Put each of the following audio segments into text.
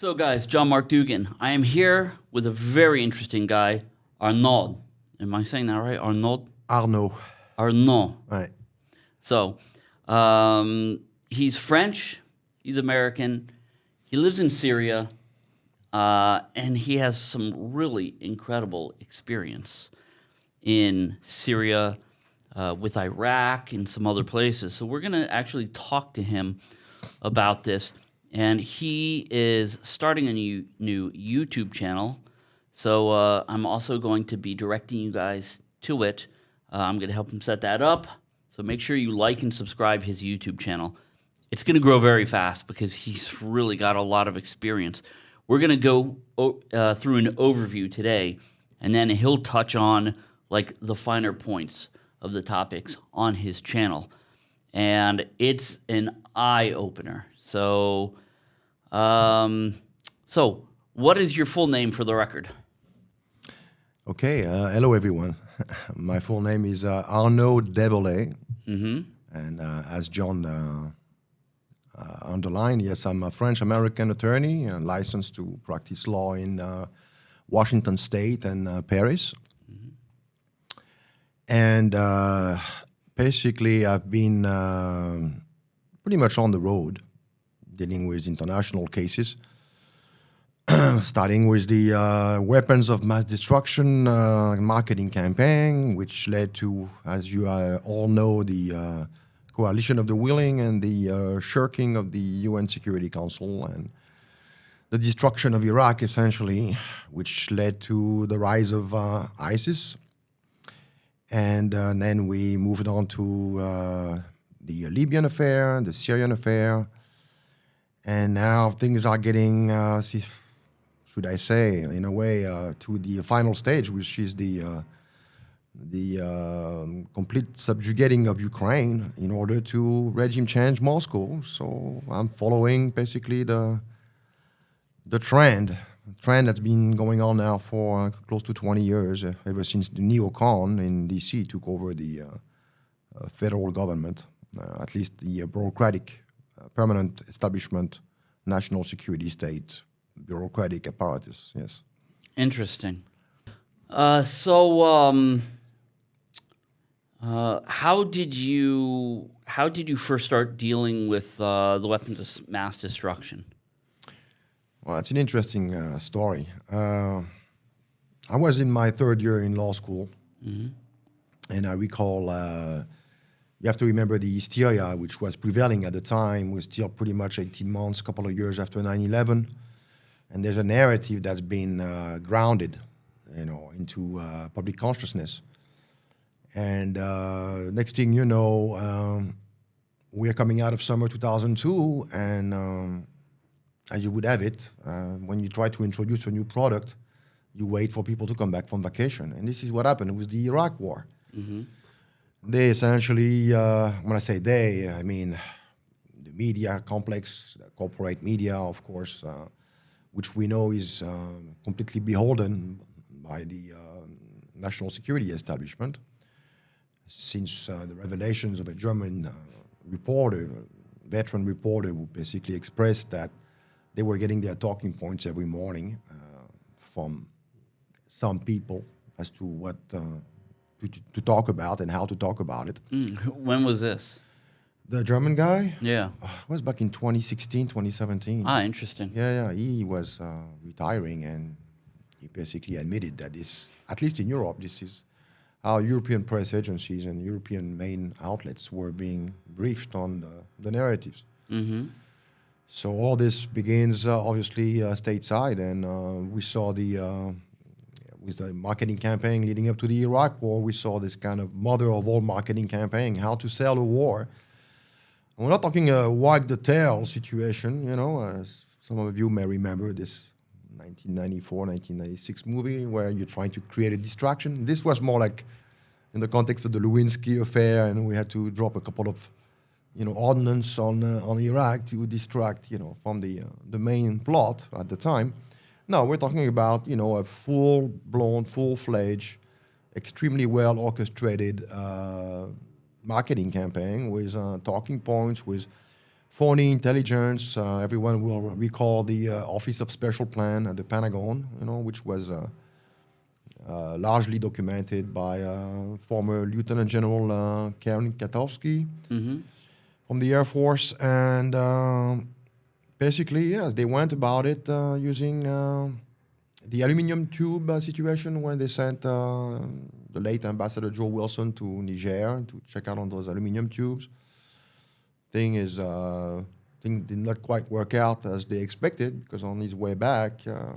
So, guys, John Mark Dougan. I am here with a very interesting guy, Arnaud. Am I saying that right? Arnaud? Arnaud. Arnaud. Right. So, um, he's French, he's American, he lives in Syria, uh, and he has some really incredible experience in Syria, uh, with Iraq, and some other places. So, we're going to actually talk to him about this and he is starting a new new YouTube channel. So uh, I'm also going to be directing you guys to it. Uh, I'm going to help him set that up. So make sure you like and subscribe his YouTube channel. It's going to grow very fast because he's really got a lot of experience. We're going to go uh, through an overview today, and then he'll touch on like the finer points of the topics on his channel, and it's an eye opener. So, um, so what is your full name for the record? Okay. Uh, hello, everyone. My full name is uh, Arnaud Develay. Mm-hmm. And uh, as John uh, uh, underlined, yes, I'm a French American attorney uh, licensed to practice law in Washington State and Paris. Mm-hmm. And basically, I've been pretty much on the road dealing with international cases, starting with the uh, weapons of mass destruction uh, marketing campaign, which led to, as you uh, all know, the uh, coalition of the willing and the uh, shirking of the UN Security Council and the destruction of Iraq, essentially, which led to the rise of uh, ISIS. And then we moved on to the Libyan affair, the Syrian affair, and now things are getting, uh, should I say, in a way, uh, to the final stage, which is the uh, the um, complete subjugating of Ukraine in order to regime change Moscow. So I'm following basically the the trend, trend that's been going on now for close to 20 years, uh, ever since the neocon in DC took over the uh, uh, federal government, at least the bureaucratic permanent establishment, national security state, bureaucratic apparatus. Yes. Interesting. Uh, so, um, uh, how did you how did you first start dealing with uh, the weapons of mass destruction? Well, it's an interesting uh, story. Uh, I was in my third year in law school, mm -hmm. and I recall uh, you have to remember the hysteria which was prevailing at the time was still pretty much 18 months, a couple of years after 9-11. And there's a narrative that's been uh, grounded, you know, into uh, public consciousness. And uh, next thing you know, um, we are coming out of summer 2002, and um, as you would have it, uh, when you try to introduce a new product, you wait for people to come back from vacation. And this is what happened with the Iraq war. Mm -hmm they essentially, uh, when I say they, I mean the media complex, the corporate media, of course, uh, which we know is uh, completely beholden by the uh, national security establishment. Since uh, the revelations of a German uh, reporter, veteran reporter, who basically expressed that they were getting their talking points every morning from some people as to what to, to talk about and how to talk about it. Mm. When was this? The German guy? Yeah. Uh, it was back in 2016, 2017. Ah, interesting. Yeah, yeah. He was uh, retiring and he basically admitted that this, at least in Europe, this is how European press agencies and European main outlets were being briefed on the, the narratives. Mm -hmm. So all this begins uh, obviously uh, stateside, and uh, we saw the uh, with the marketing campaign leading up to the Iraq war, we saw this kind of mother of all marketing campaign, how to sell a war. And we're not talking a wag the tail situation, you know, some of you may remember this 1994, 1996 movie where you're trying to create a distraction. This was more like in the context of the Lewinsky affair, and we had to drop a couple of, you know, ordnance on uh, on Iraq to distract, you know, from the uh, the main plot at the time. No, we're talking about you know a full-blown, full-fledged, extremely well orchestrated uh, marketing campaign with talking points, with phony intelligence. Uh, everyone will recall the uh, Office of Special Plan at the Pentagon, you know, which was uh, largely documented by former Lieutenant General uh, Karen Kwiatkowski Mm-hmm. From the Air Force, and um, basically, yes, they went about it uh, using uh, the aluminum tube uh, situation when they sent uh, the late Ambassador Joe Wilson to Niger to check out on those aluminum tubes. Thing is, uh, thing did not quite work out as they expected because on his way back, uh,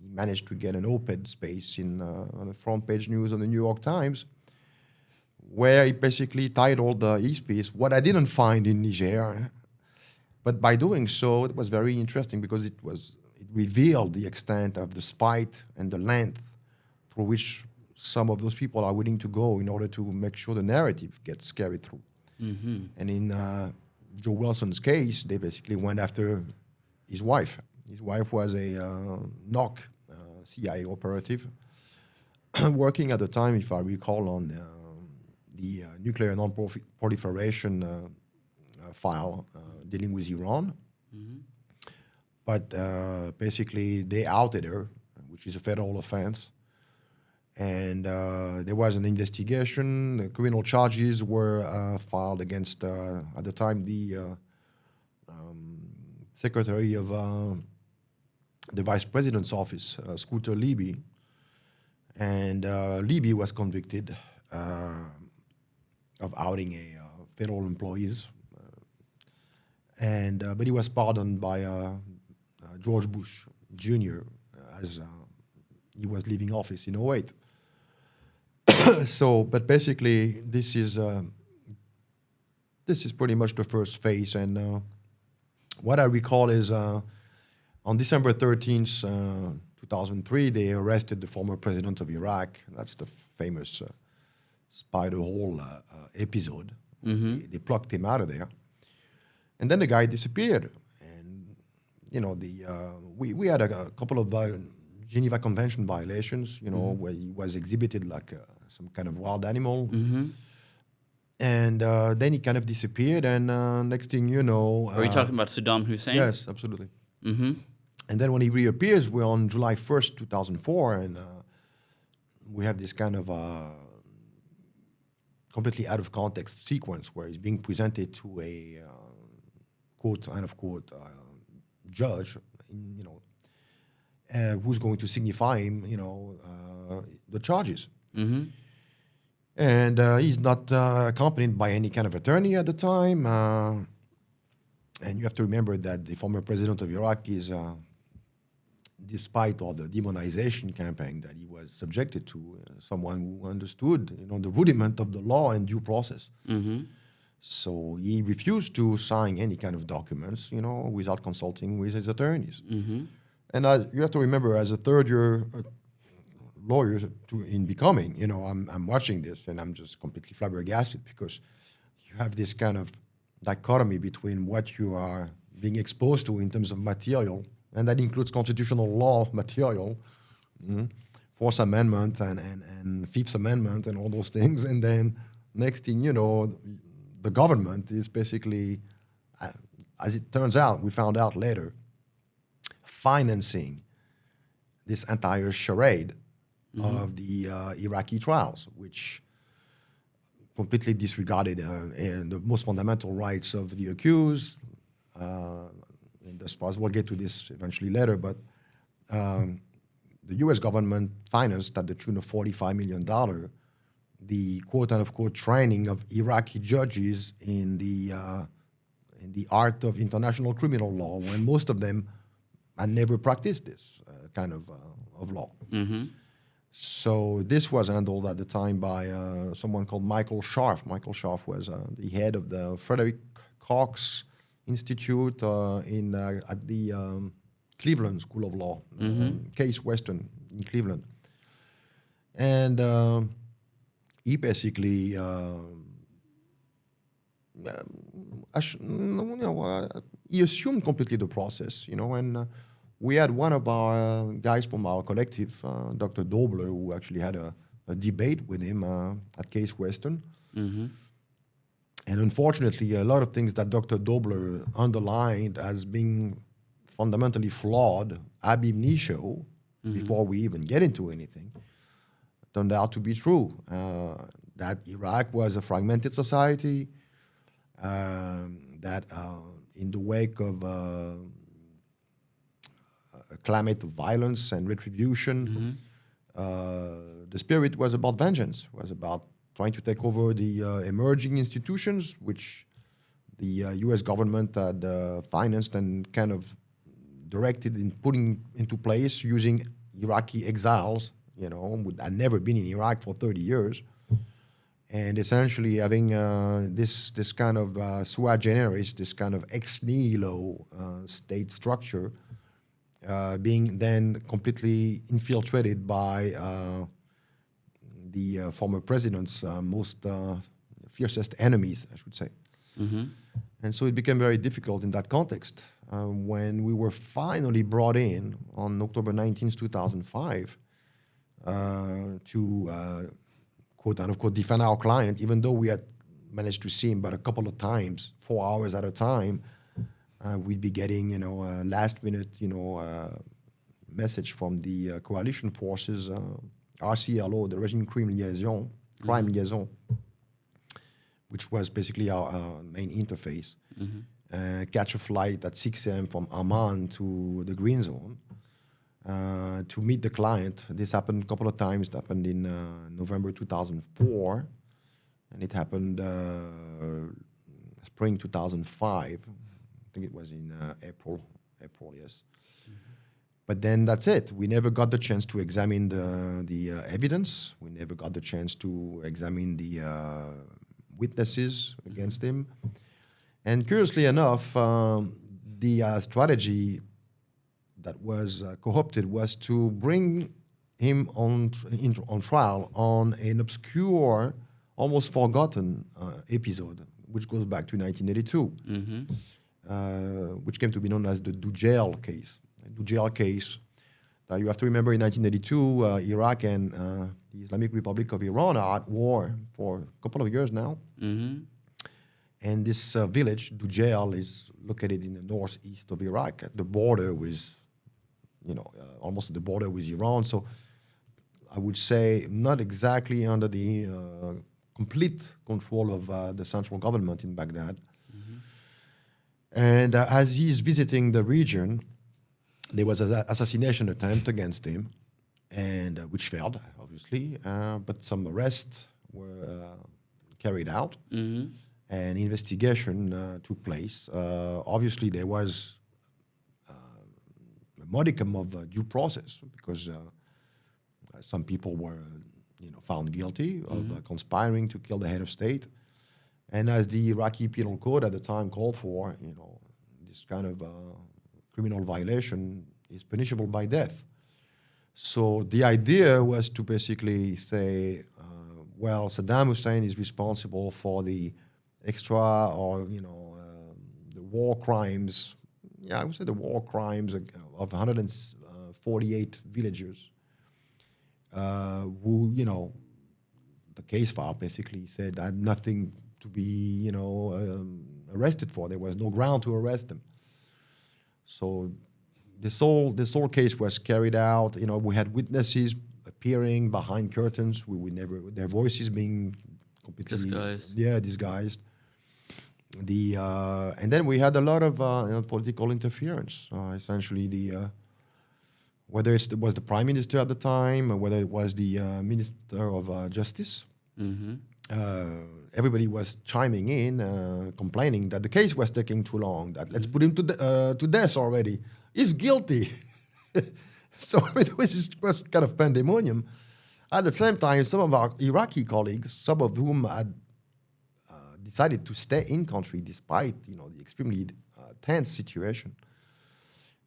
he managed to get an op-ed space in uh, on the front page news of the New York Times where he basically titled the his piece "What I Didn't Find in Niger." But by doing so, it was very interesting because it was it revealed the extent of the spite and the length through which some of those people are willing to go in order to make sure the narrative gets carried through. Mm-hmm. And in uh, Joe Wilson's case, they basically went after his wife. His wife was a uh, NOC uh, CIA operative, working at the time, if I recall, on uh, the uh, nuclear non-proliferation uh, uh, file uh, dealing with Iran. Mm-hmm. But uh, basically, they outed her, which is a federal offense. And uh, there was an investigation. The criminal charges were uh, filed against, uh, at the time, the uh, um, secretary of uh, the vice president's office, uh, Scooter Libby. And uh, Libby was convicted uh, of outing a uh, federal employees. Uh, and uh, but he was pardoned by George Bush Jr. as he was leaving office in 08. so, but basically, this is this is pretty much the first phase. And uh, what I recall is uh, on December 13th, uh, 2003, they arrested the former president of Iraq. That's the famous spider hole uh, uh, episode. Mhm. They, they plucked him out of there, and then the guy disappeared. And you know, the uh, we we had a, a couple of Geneva Convention violations. You know, where he was exhibited like uh, some kind of wild animal, Mm-hmm. and uh, then he kind of disappeared. And uh, next thing you know, Are you uh, talking about Saddam Hussein? Yes, absolutely. Mm-hmm. And then when he reappears, we're on July 1st, 2004, and uh, we have this kind of uh, completely out of context sequence where he's being presented to a uh, quote, unquote, uh, judge, you know, uh, who's going to signify him, you know, uh, the charges. Mm-hmm. And uh, he's not uh, accompanied by any kind of attorney at the time. Uh, and you have to remember that the former president of Iraq is, uh, despite all the demonization campaign that he was subjected to, uh, someone who understood, you know, the rudiment of the law and due process. Mm-hmm. So he refused to sign any kind of documents, you know, without consulting with his attorneys. Mm-hmm. And as, you have to remember, as a third year uh, lawyer to, in becoming, you know, I'm, I'm watching this and I'm just completely flabbergasted because you have this kind of dichotomy between what you are being exposed to in terms of material, and that includes constitutional law material, mm, Fourth Amendment and, and, and Fifth Amendment and all those things. And then next thing you know, the government is basically, uh, as it turns out, we found out later, financing this entire charade of the uh, Iraqi trials, which completely disregarded uh, and the most fundamental rights of the accused. Uh, and as far as we'll get to this eventually later, but um, the U.S. government financed at the tune of $45 million the quote unquote training of Iraqi judges in the uh, in the art of international criminal law, when most of them had never practiced this uh, kind of uh, of law. Mm-hmm. So this was handled at the time by uh, someone called Michael Scharf. Michael Scharf was uh, the head of the Frederick Cox Institute uh, in uh, at the um, Cleveland School of Law, um, Case Western in Cleveland, and um he basically. um um, ass- you know, uh, he assumed completely the process, you know, and uh, we had one of our uh, guys from our collective, uh, Dr. Doebbler, who actually had a, a debate with him uh, at Case Western. Mm-hmm. And unfortunately, a lot of things that Dr. Doebbler underlined as being fundamentally flawed ab initio, before we even get into anything, turned out to be true. Uh, that Iraq was a fragmented society, um, that uh, in the wake of uh, a climate of violence and retribution, uh, the spirit was about vengeance, was about trying to take over the uh, emerging institutions, which the uh, U.S. government had uh, financed and kind of directed in putting into place using Iraqi exiles, you know, who had never been in Iraq for 30 years, and essentially having uh, this this kind of uh, sua generis, this kind of ex nihilo uh, state structure, being then completely infiltrated by the uh, former president's uh, most uh, fiercest enemies, I should say. And so it became very difficult in that context. Uh, when we were finally brought in on October 19th, 2005, uh, to uh, quote unquote defend our client, even though we had managed to see him but a couple of times, four hours at a time, uh, we'd be getting, you know, a last minute, you know, uh, message from the uh, coalition forces, uh, RCLO, the Regime Crime Liaison, Crime Liaison, which was basically our uh, main interface. Uh, catch a flight at 6 a.m. from Amman to the Green Zone uh, to meet the client. This happened a couple of times. It happened in uh, November 2004, and it happened uh, spring 2005. I think it was in uh, April. April, yes. But then that's it. We never got the chance to examine the, the uh, evidence. We never got the chance to examine the uh, witnesses against him. And curiously enough, um, the uh, strategy that was uh, co-opted was to bring him on, tr- in, on trial on an obscure, almost forgotten uh, episode, which goes back to 1982, uh, which came to be known as the Dujail case. The Dujail case. Now you have to remember in 1982, uh, Iraq and uh, the Islamic Republic of Iran are at war for a couple of years now. Mm-hmm. And this uh, village, Dujail, is located in the northeast of Iraq, at the border with, you know, uh, almost at the border with Iran. So I would say not exactly under the uh, complete control of uh, the central government in Baghdad. And uh, as he's visiting the region, there was an assassination attempt against him, and uh, which failed, obviously. Uh, but some arrests were uh, carried out, Mm-hmm. and investigation uh, took place. Uh, obviously, there was uh, a modicum of uh, due process because some people were, you know, found guilty of uh, conspiring to kill the head of state. And as the Iraqi penal code at the time called for, you know, this kind of uh, criminal violation is punishable by death. So the idea was to basically say, uh, well, Saddam Hussein is responsible for the extra or you know um the war crimes. Yeah, I would say the war crimes of of 148 villagers uh, who you know the case file basically said had nothing to be you know um, arrested for. There was no ground to arrest them. So this whole this whole case was carried out. You know, we had witnesses appearing behind curtains. We would never their voices being completely Disguised. Yeah, disguised. The uh, and then we had a lot of uh, you know, political interference. Uh, essentially, the uh, whether it was the prime minister at the time or whether it was the uh, minister of uh, justice Mm-hmm. uh, everybody was chiming in, uh, complaining that the case was taking too long. That let's put him to uh, to death already. He's guilty. so it was just kind of pandemonium. At the same time, some of our Iraqi colleagues, some of whom had uh, decided to stay in country despite you know the extremely uh, tense situation,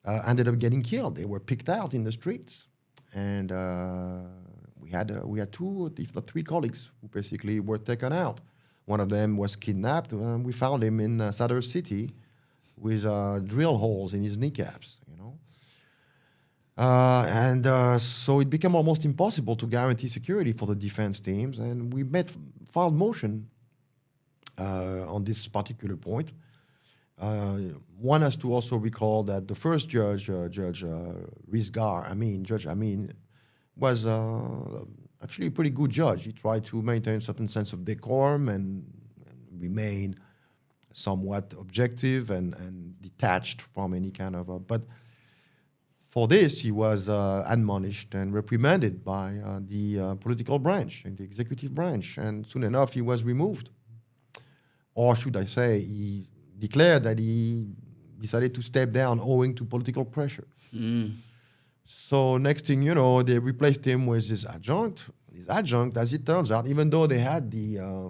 uh, ended up getting killed. They were picked out in the streets, and uh, we had uh, we had two, if not three, colleagues who basically were taken out. One of them was kidnapped. Uh, we found him in uh, Sadr City with uh, drill holes in his kneecaps. You know. Uh, and uh, so it became almost impossible to guarantee security for the defense teams, and we made filed motion uh, on this particular point. Uh, one has to also recall that the first judge, uh, Judge Rizgar, I mean, Judge Amin, was actually a pretty good judge. He tried to maintain a certain sense of decorum and, and remain somewhat objective and, and detached from any kind of. A, but for this, he was uh, admonished and reprimanded by uh, the uh, political branch and the executive branch, and soon enough, he was removed. Or should I say, he declared that he decided to step down owing to political pressure. Mm. So next thing you know, they replaced him with his adjunct. His adjunct, as it turns out, even though they had the, uh,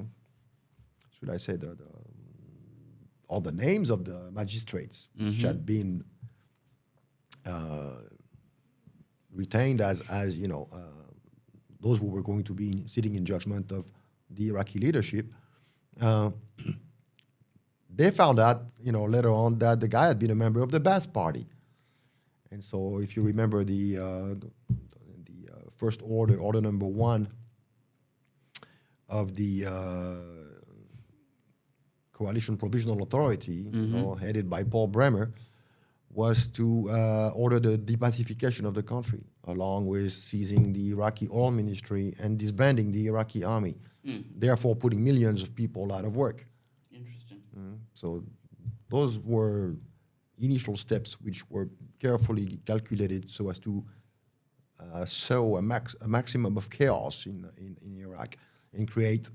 should I say, the, the all the names of the magistrates, which had been uh, retained as, as you know, uh, those who were going to be sitting in judgment of the Iraqi leadership. Uh, they found out, you know, later on that the guy had been a member of the Ba'ath Party. And so, if you remember the, uh, the, the uh, first order, order number one of the uh, Coalition Provisional Authority, you know, headed by Paul Bremer, was to uh, order the de-Baathification of the country, along with seizing the Iraqi oil ministry and disbanding the Iraqi army, therefore putting millions of people out of work. Interesting. So those were initial steps which were carefully calculated so as to uh, sow a, max, a maximum of chaos in, in, in Iraq and create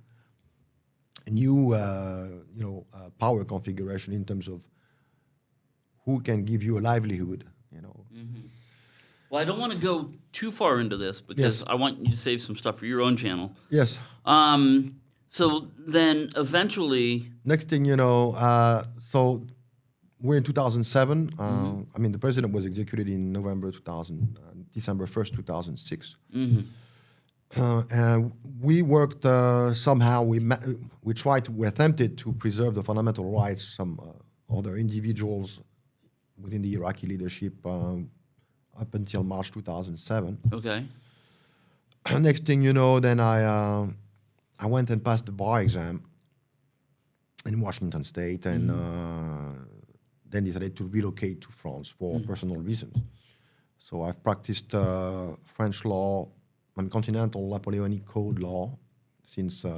a new uh, you know, uh, power configuration in terms of who can give you a livelihood. You know. Well, I don't want to go too far into this because Yes. I want you to save some stuff for your own channel. Yes. Um, so then eventually, Next thing you know, uh, so we're in 2007. Uh, I mean, the president was executed in November 2000, uh, December 1st, 2006. Uh, and we worked uh, somehow. We ma- we tried. To, we attempted to preserve the fundamental rights some uh, other individuals within the Iraqi leadership up until March 2007. okay. Next thing you know, then I uh, I went and passed the bar exam in Washington State, and uh, then decided to relocate to France for personal reasons. So I've practiced uh, French law and continental Napoleonic code law since uh,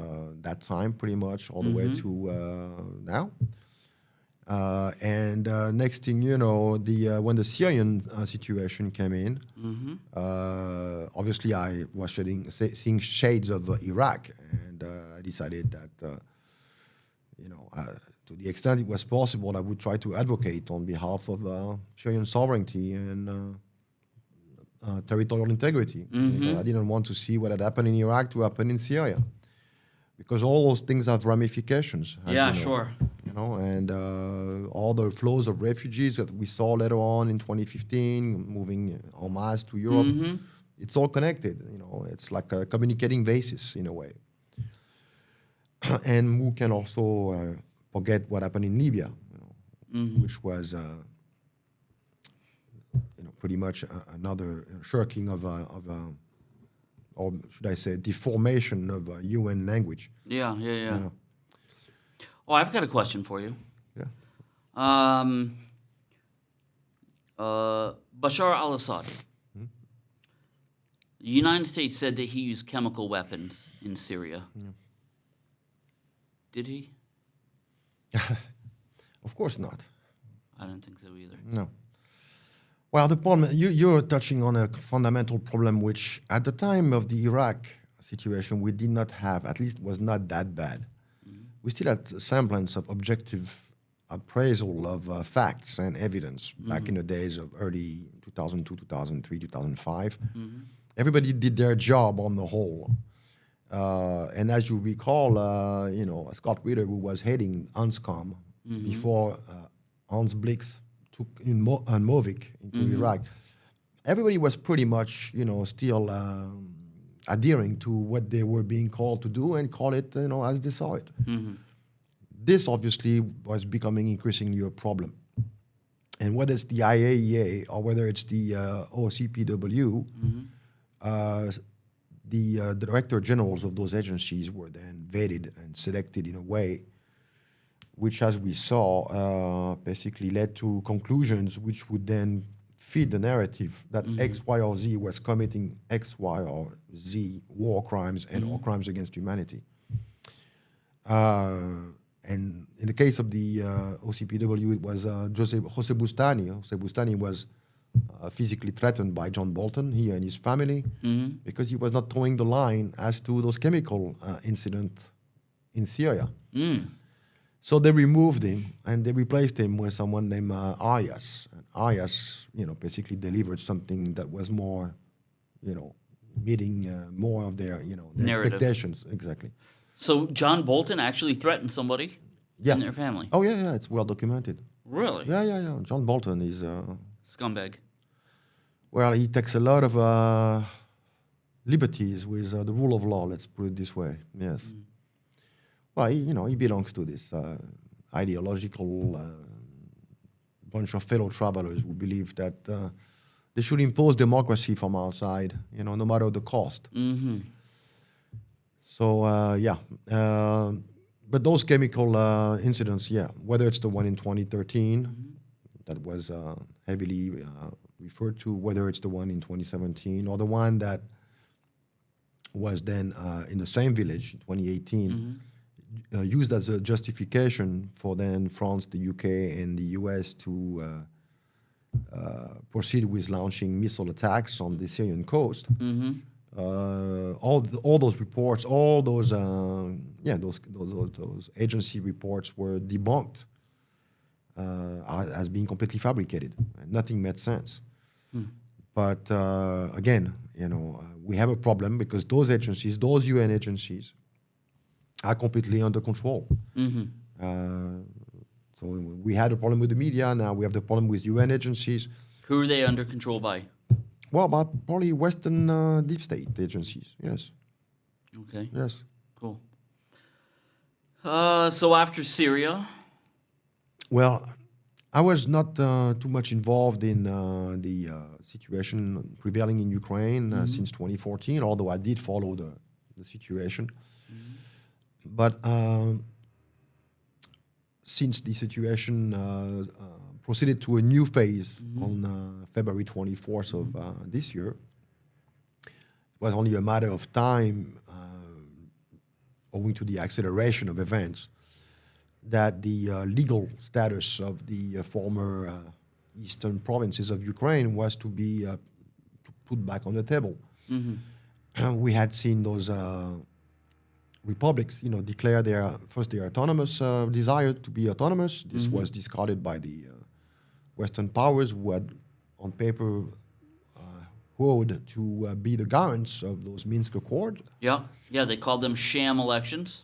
that time, pretty much all the way to uh, now. Uh, and uh, next thing you know, the uh, when the Syrian uh, situation came in, uh, obviously I was shedding, se- seeing shades of uh, Iraq, and uh, I decided that, uh, you know, uh, to the extent it was possible, I would try to advocate on behalf of uh, Syrian sovereignty and uh, uh, territorial integrity. You know, I didn't want to see what had happened in Iraq to happen in Syria, because all those things have ramifications. Yeah, you know sure. you know, and uh, all the flows of refugees that we saw later on in 2015, moving en masse to Europe, Mm-hmm. it's all connected. You know, it's like a communicating basis in a way. and who can also uh, forget what happened in Libya, you know, Mm-hmm. which was, uh, you know, pretty much a, another shirking of a, of a, or should I say, deformation of a UN language. Yeah, yeah, yeah. You know? Oh, I've got a question for you. Yeah. Um, uh, Bashar al-Assad. The United States said that he used chemical weapons in Syria. Did he? Of course not. I don't think so either. No. Well, the problem you, you're touching on a fundamental problem, which at the time of the Iraq situation we did not have. At least was not that bad. Mm-hmm. We still had a semblance of objective appraisal of uh, facts and evidence back in mm-hmm. the days of early 2002, 2003, 2005. Mm-hmm. Everybody did their job on the whole. Uh, and as you recall, uh, you know, Scott Ritter, who was heading UNSCOM before uh, Hans Blix took in Mo- uh, Movic into Iraq, everybody was pretty much, you know, still um, adhering to what they were being called to do and call it, you know, as they saw it. This obviously was becoming increasingly a problem. And whether it's the IAEA or whether it's the uh, OCPW, uh, the uh, director generals of those agencies were then vetted and selected in a way which, as we saw, uh, basically led to conclusions which would then feed the narrative that X, Y, or Z was committing X, Y, or Z war crimes and or crimes against humanity. Uh, and in the case of the uh, OCPW, it was uh, Jose, Jose Bustani. Jose Bustani was uh, physically threatened by John Bolton, he and his family, because he was not towing the line as to those chemical uh, incident in Syria. Mm. So they removed him and they replaced him with someone named uh, Arias. And Arias, you know, basically delivered something that was more, you know, meeting uh, more of their, you know, their Narrative. expectations. Exactly. So John Bolton actually threatened somebody Yeah. in their family. Oh yeah, yeah, it's well documented. Really? Yeah, yeah, yeah. John Bolton is, uh, Scumbag. well, he takes a lot of uh, liberties with uh, the rule of law. Let's put it this way. Yes. Well, he, you know, he belongs to this uh, ideological uh, bunch of fellow travelers who believe that uh, they should impose democracy from outside. You know, no matter the cost. Mm-hmm. So uh, yeah, uh, but those chemical uh, incidents, yeah, whether it's the one in 2013 that was uh, heavily uh, referred to, whether it's the one in 2017 or the one that was then uh, in the same village in 2018, uh, used as a justification for then France, the UK, and the US to uh, uh, proceed with launching missile attacks on the Syrian coast. Mm-hmm. uh, all th- all those reports, all those uh, yeah those, those those those agency reports were debunked uh, as being completely fabricated. Nothing made sense. But uh, again, you know, uh, we have a problem because those agencies, those UN agencies, are completely under control. Mm-hmm. Uh, so we had a problem with the media. Now we have the problem with UN agencies. Who are they under control by? Well, but probably Western uh, deep state agencies. Yes, Okay, yes. cool. Uh, so after Syria, Well, I was not uh, too much involved in uh, the uh, situation prevailing in Ukraine uh, since 2014, although I did follow the, the situation. But um, since the situation uh, uh, proceeded to a new phase on uh, February 24th of uh, this year, it was only a matter of time, uh, owing to the acceleration of events, that the uh, legal status of the uh, former uh, eastern provinces of Ukraine was to be uh, put back on the table. we had seen those uh, republics, you know, declare their first their autonomous uh, desire to be autonomous. This was discarded by the uh, Western powers who had, on paper, uh, vowed to uh, be the guarants of those Minsk Accords. yeah, yeah, they called them sham elections.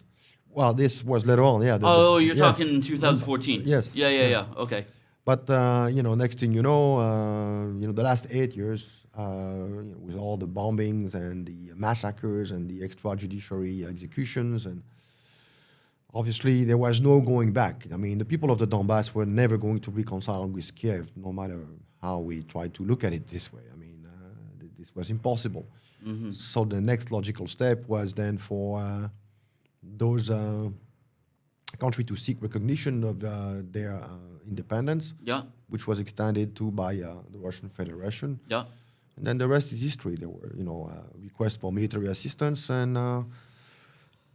Well, this was later on, yeah. the- Oh, the- you're yeah. talking 2014. Yes. Yeah, yeah, yeah. Okay. But uh, you know, next thing you know, uh, you know, the last eight years, uh, you know, with all the bombings and the massacres and the extrajudiciary executions, and obviously there was no going back. I mean, the people of the Donbass were never going to reconcile with Kiev, no matter how we tried to look at it this way. I mean, uh, th- this was impossible. So the next logical step was then for uh, those uh, country to seek recognition of uh, their uh, independence, Yeah, which was extended to by uh, the Russian Federation. yeah. And then the rest is history. There were, you know, uh, requests for military assistance, and uh,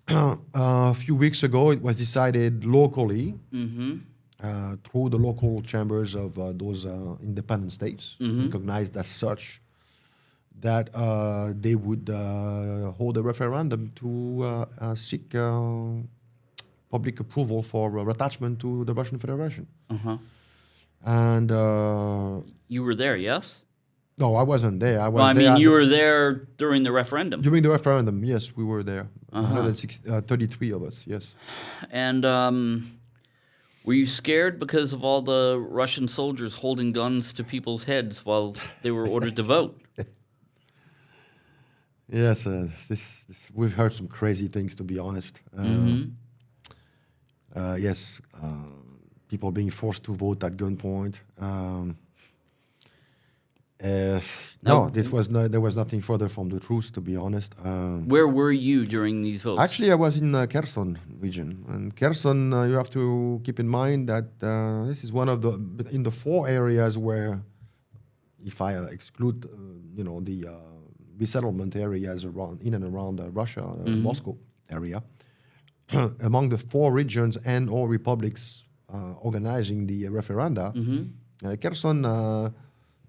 a few weeks ago it was decided locally Mm-hmm. uh, through the local chambers of uh, those uh, independent states, recognized as such, that uh, they would uh, hold a referendum to uh, uh, seek uh, public approval for uh, attachment to the Russian Federation. Uh-huh. And uh, You were there, yes? no, I wasn't there. I was Well, I mean, at you were there during the referendum. during the referendum. Yes, we were there. Uh-huh. 106, uh, 33 of us. Yes. And um, were you scared because of all the Russian soldiers holding guns to people's heads while they were ordered to vote? Yes, uh, this, this we've heard some crazy things to be honest. Uh, Mm-hmm. uh, yes, uh, people being forced to vote at gunpoint, um, Uh, No. no, this was no, there was nothing further from the truth, to be honest. Um, Where were you during these votes? Actually, I was in uh, Kherson region, and Kherson, uh, you have to keep in mind that uh, this is one of the in the four areas where, if I exclude, uh, you know, the uh, resettlement areas around in and around uh, Russia, uh, Moscow area, among the four regions and all republics uh, organizing the referenda, uh, Kherson. Uh,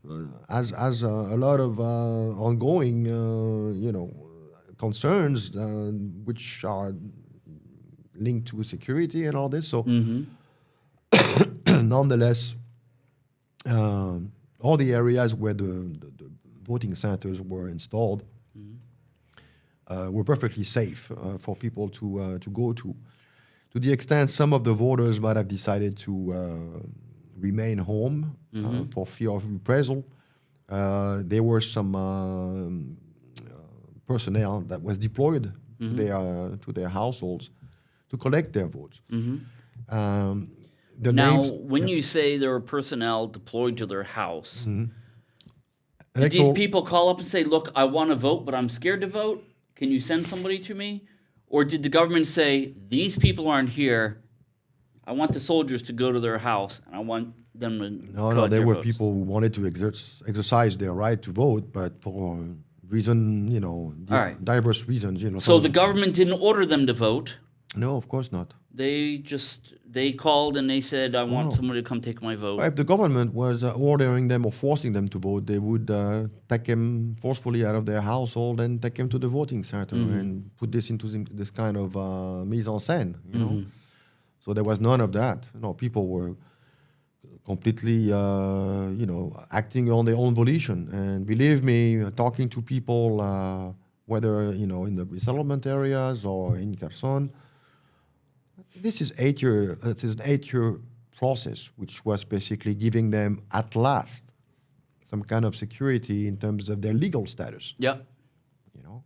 uh, has has uh, a lot of uh, ongoing, uh, you know, concerns uh, which are linked to security and all this. So, nonetheless, um, all the areas where the, the voting centers were installed uh, were perfectly safe uh, for people to uh, to go to. To the extent some of the voters might have decided to uh, remain home uh, for fear of reprisal, uh, there were some personnel that was deployed to their uh, to their households to collect their votes. Um, the now, names, when you say there were personnel deployed to their house, Mm-hmm. Did these electoral- people call up and say, "Look, I want to vote, but I'm scared to vote. Can you send somebody to me?" Or did the government say, "These people aren't here. I want the soldiers to go to their house, and I want them to." No, no, there were votes." people who wanted to exert, exercise their right to vote, but for reason, you know, di- right. diverse reasons, you know. So the government didn't order them to vote. no, of course not. They just they called and they said, "I want No. somebody to come take my vote." If the government was uh, ordering them or forcing them to vote, they would uh, take them forcefully out of their household and take them to the voting center and put this into this kind of uh, mise en scène, you know. So there was none of that. You know, people were completely, uh, you know, acting on their own volition. And believe me, talking to people, uh, whether you know in the resettlement areas or in Kherson, this is eight year. uh, It is an eight year process, which was basically giving them at last some kind of security in terms of their legal status. yeah. You know,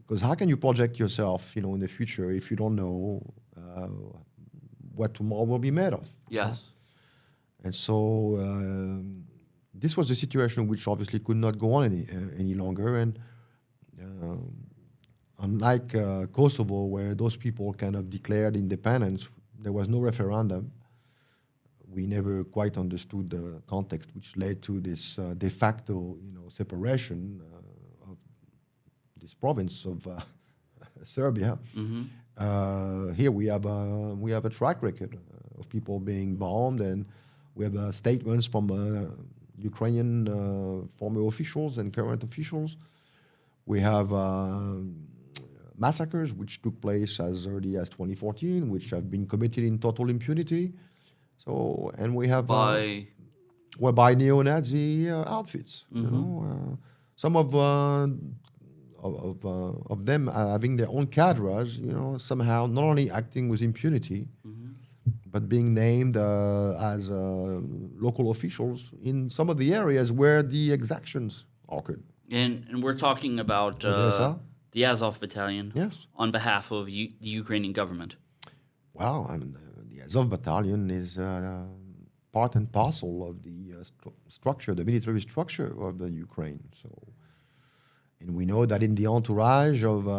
because how can you project yourself, you know, in the future if you don't know uh, what tomorrow will be made of? Yes. And so um, this was a situation which obviously could not go on any uh, any longer. And um, unlike uh, Kosovo, where those people kind of declared independence, there was no referendum. We never quite understood the context which led to this uh, de facto, you know, separation uh, of this province of uh, Serbia. Uh, here we have a, we have a track record uh, of people being bombed, and we have uh, statements from uh, Ukrainian uh, former officials and current officials. We have uh, massacres which took place as early as 2014, which have been committed in total impunity. So, and we have uh, By were by neo-Nazi uh, outfits. You know, uh, some of uh, of of, uh, of them having their own cadres. You know, somehow not only acting with impunity, but being named uh, as uh, local officials in some of the areas where the exactions occurred. and and we're talking about uh, the Azov Battalion Yes. on behalf of U- the Ukrainian government. Well, I mean, the, Azov battalion is uh, part and parcel of the uh, stru- structure, the military structure of the Ukraine. So, and we know that in the entourage of uh,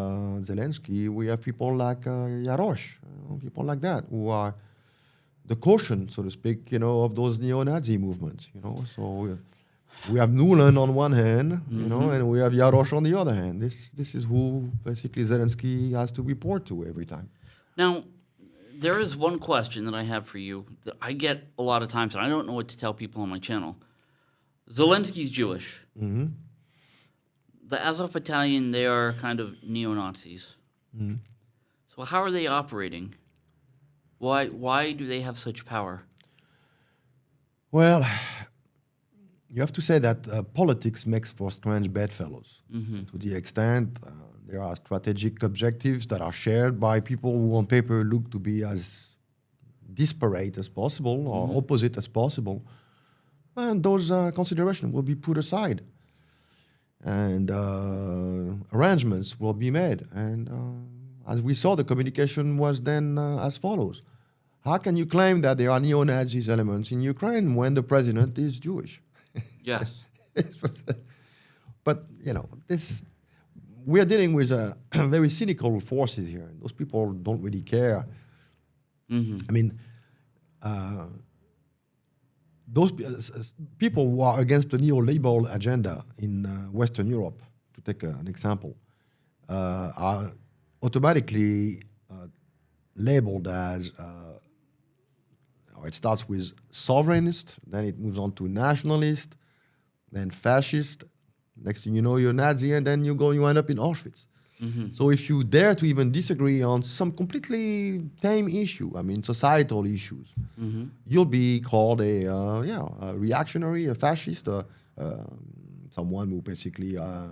Zelensky, we have people like uh, Yarosh, people like that, who are the caution, so to speak, you know, of those neo-Nazi movements. You know, so we, have Nuland on one hand, you know, and we have Yarosh on the other hand. This this is who basically Zelensky has to report to every time. Now, there is one question that I have for you that I get a lot of times, and I don't know what to tell people on my channel. Zelensky's Jewish. Mm-hmm. The Azov Battalion, they are kind of neo Nazis. So how are they operating? Why why do they have such power? Well, you have to say that uh, politics makes for strange bedfellows. To the extent uh, there are strategic objectives that are shared by people who, on paper, look to be as disparate as possible or opposite as possible, and those uh, considerations will be put aside, and uh, arrangements will be made. And uh, as we saw, the communication was then uh, as follows. How can you claim that there are neo-Nazis elements in Ukraine when the president is Jewish? Yes. but you know, this we are dealing with uh, very cynical forces here. Those people don't really care. I mean, uh, those uh, people who are against the neoliberal agenda in uh, Western Europe, to take an example, uh, are automatically uh, labeled as. Uh, or it starts with sovereignist, then it moves on to nationalist, then fascist. Next thing you know, you're Nazi, and then you go, you end up in Auschwitz. So if you dare to even disagree on some completely tame issue, I mean societal issues, you'll be called a uh, yeah a reactionary, a fascist, uh, um someone who basically uh,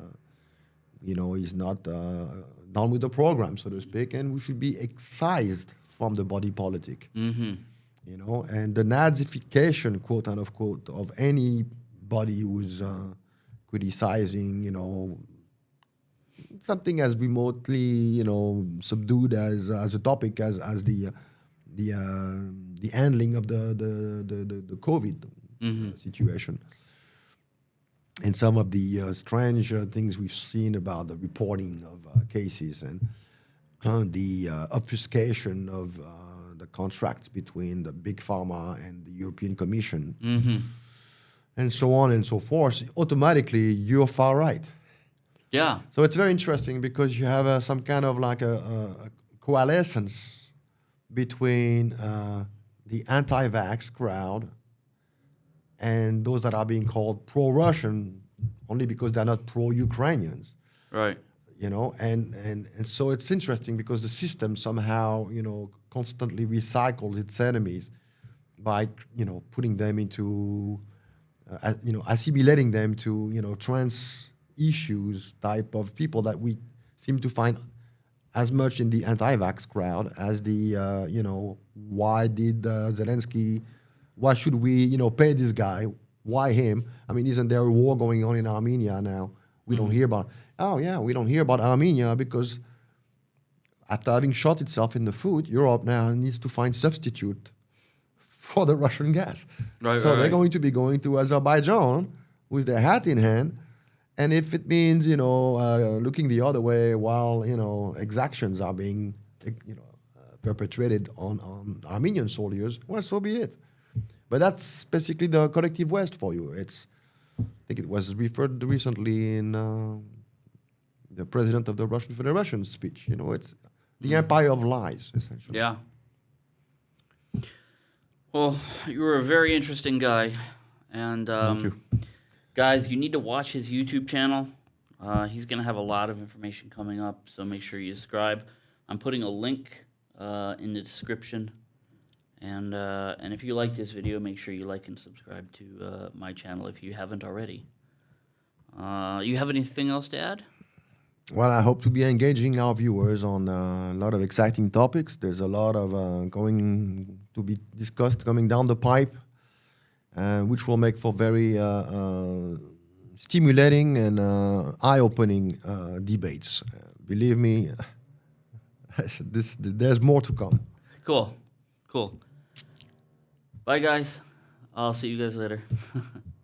you know is not uh, done with the program, so to speak, and who should be excised from the body politic. You know, and the Nazification, quote unquote, of anybody who's uh, criticizing, you know, something as remotely, you know, subdued as as a topic as as the uh, the uh, the handling of the the the, the, the COVID uh, situation, and some of the uh, strange uh, things we've seen about the reporting of uh, cases and uh, the uh, obfuscation of uh, the contracts between the big pharma and the European Commission, and so on and so forth. Automatically, you're far right. Yeah. So it's very interesting because you have uh, some kind of like a, a, coalescence between uh, the anti-vax crowd and those that are being called pro-Russian only because they're not pro-Ukrainians, Right. you know. And, and and so it's interesting because the system somehow you know constantly recycles its enemies by you know putting them into uh, you know assimilating them to you know trans issues type of people that we seem to find as much in the anti-vax crowd as the uh, you know why did uh, Zelensky why should we you know pay this guy? Why him? I mean isn't there a war going on in Armenia now? We don't hear about oh yeah we don't hear about Armenia because after having shot itself in the foot Europe now needs to find substitute for the Russian gas Right, so right, they're right. going to be going to Azerbaijan with their hat in hand and if it means, you know, uh, looking the other way while, you know, exactions are being, you know, uh, perpetrated on, on Armenian soldiers, well, so be it. But that's basically the collective West for you. It's, I think it was referred recently in uh, the president of the Russian Federation speech. You know, it's the empire of lies, essentially. Yeah. Well, you were a very interesting guy, and um, you. guys, you need to watch his YouTube channel. Uh, he's gonna have a lot of information coming up, so make sure you subscribe. I'm putting a link uh, in the description, and uh, and if you like this video, make sure you like and subscribe to uh, my channel if you haven't already. Uh, you have anything else to add? Well, I hope to be engaging our viewers on uh, a lot of exciting topics. There's a lot of uh, going to be discussed coming down the pipe, uh, which will make for very uh, uh, stimulating and uh, eye-opening debates. Believe me, this there's more to come. Cool, cool. Bye, guys. I'll see you guys later.